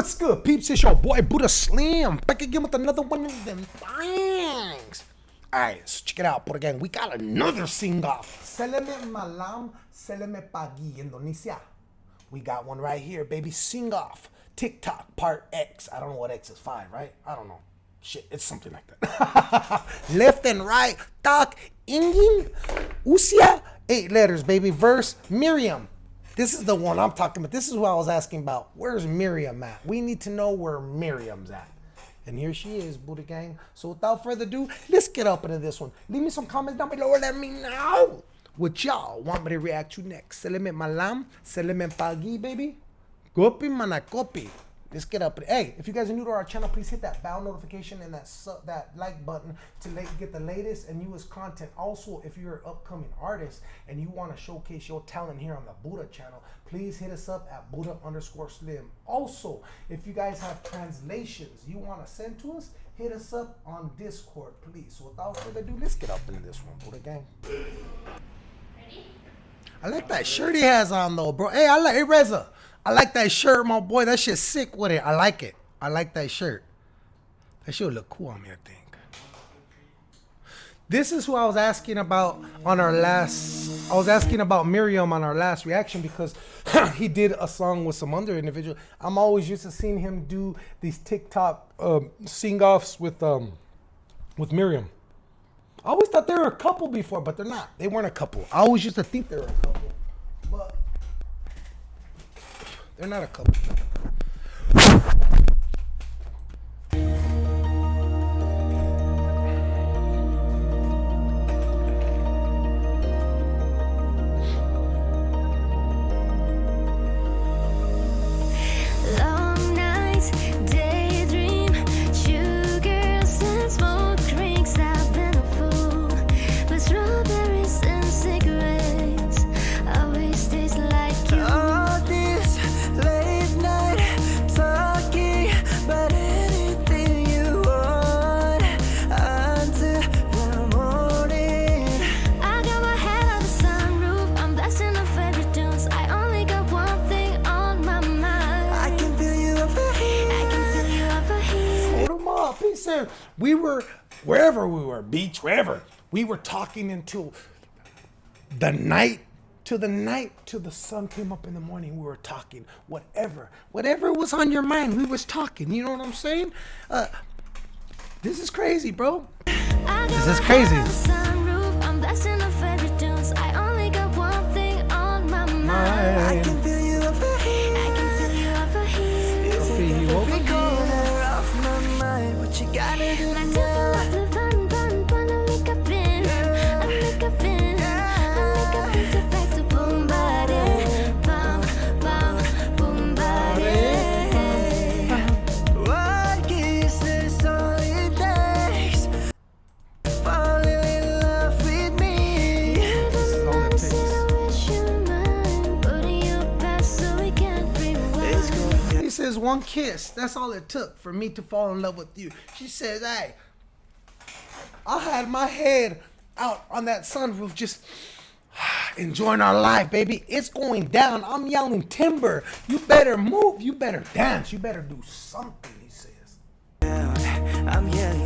What's good, peeps? It's your boy Buddha Slim back again with another one of them things. Alright, so check it out, Buddha Gang. We got another sing off. Seleme malam, seleme pagi, Indonesia. We got one right here, baby. Sing off. TikTok part X. I don't know what X is. Five, right? I don't know. Shit, it's something like that. Left and right. Tak, ingin, usia. Eight letters, baby. Verse, Miriam. This is the one I'm talking about. This is who I was asking about. Where's Miriam at? We need to know where Miriam's at. And here she is, Buddha Gang. So without further ado, let's get up into this one. Leave me some comments down below let me know what y'all want me to react to next. Seleme malam, seleme pagi, baby. Gopi manakopi. Let's get up. Hey, if you guys are new to our channel, please hit that bell notification and that su- that like button to get the latest and newest content. Also, if you're an upcoming artist and you want to showcase your talent here on the Buddha channel, please hit us up at Buddha underscore Slim. Also, if you guys have translations you want to send to us, hit us up on Discord, please. So without further ado, let's get up into this one, Buddha gang. I like that shirt he has on though, bro. Hey, I like hey Reza. I like that shirt, my boy. That shit's sick with it. I like it. I like that shirt. That shit would look cool on me, I think. This is who I was asking about on our last. I was asking about Miriam on our last reaction because he did a song with some other individual. I'm always used to seeing him do these TikTok um, sing-offs with um with Miriam. I always thought they were a couple before, but they're not. They weren't a couple. I always used to think they were a couple, but they're not a couple. Said we were wherever we were, beach, wherever. We were talking until the night, to the night, till the sun came up in the morning. We were talking, whatever, whatever was on your mind, we was talking. You know what I'm saying? Uh, this is crazy, bro. This is my crazy. head one kiss. That's all it took for me to fall in love with you. She says, "Hey, I had my head out on that sunroof, just enjoying our life, baby. It's going down. I'm yelling timber. You better move. You better dance. You better do something." He says. I'm yelling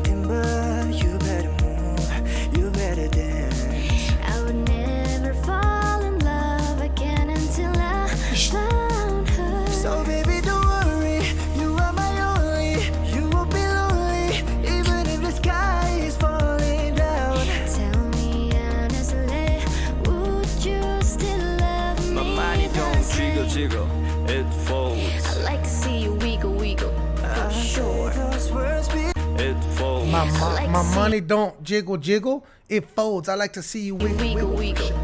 My, my, my money don't jiggle jiggle. It folds. I like to see you wiggle Wiggle wiggle.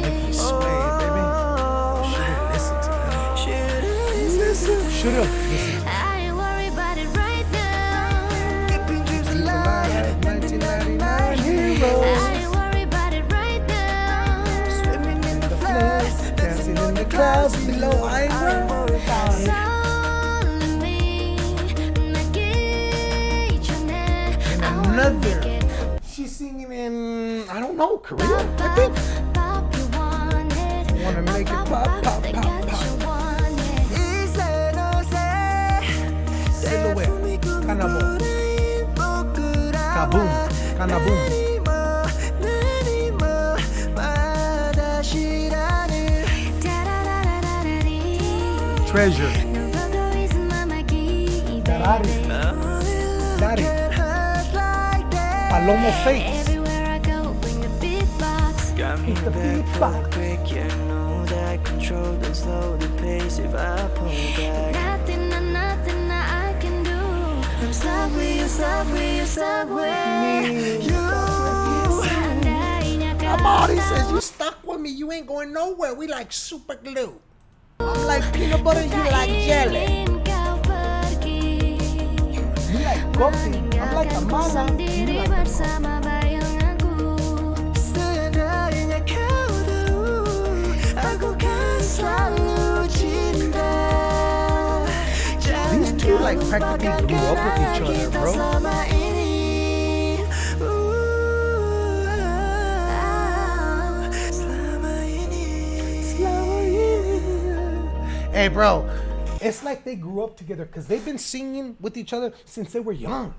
langit make baby. Should've listened to that. Should've listened I ain't worried about it right now keeping dreams alive. 1999 I ain't worried about it right now Swimming in the floods, Dancing in the clouds below. I ain't worried about it. In another. She's singing in, I don't know, Korea, I think wanna make it pop, pop, pop, pop. Silhouette, Kanabo, Kaboom, Kanaboom. Treasure. Ferrari. Daddy. Palomo Fates. Got me the beatbox control and slow the pace if I pull back Nothing, no, nothing that I can do I'm stuck with you, stuck with you, stuck with you Amari says you stuck with me, you ain't going nowhere. We like super glue. I'm like peanut butter, you like jelly. ingin kau pergi You like coffee, I'm like a Meninggalkanku mama. You like a bersama like, practically grew up with each other, bro. Hey, bro, it's like they grew up together because they've been singing with each other since they were young.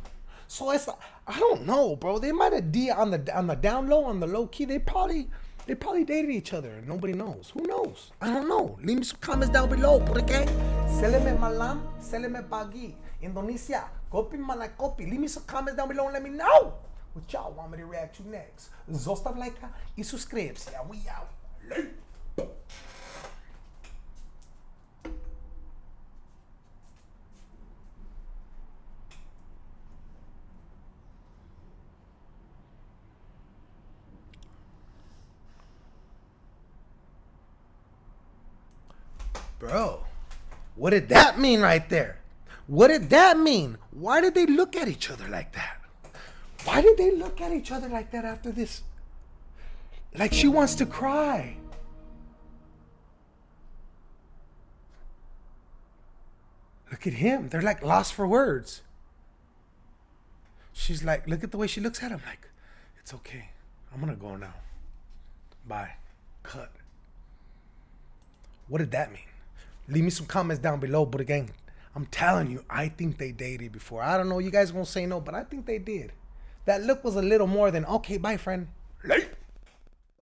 So it's like, I don't know, bro. They might have D on the on the down low, on the low key. They probably they probably dated each other and nobody knows. Who knows? I don't know. Leave me some comments down below, porque Seleme malam, seleme pagi. Indonesia, kopi mana kopi. Leave me some comments down below and let me know what y'all want me to react to next. Zostav like y subscribe. Yeah, we out. Late. Bro, what did that mean right there? What did that mean? Why did they look at each other like that? Why did they look at each other like that after this? Like she wants to cry. Look at him. They're like lost for words. She's like, look at the way she looks at him. Like, it's okay. I'm going to go now. Bye. Cut. What did that mean? Leave me some comments down below. But again, I'm telling you, I think they dated before. I don't know. You guys gonna say no, but I think they did. That look was a little more than okay. Bye, friend. Late.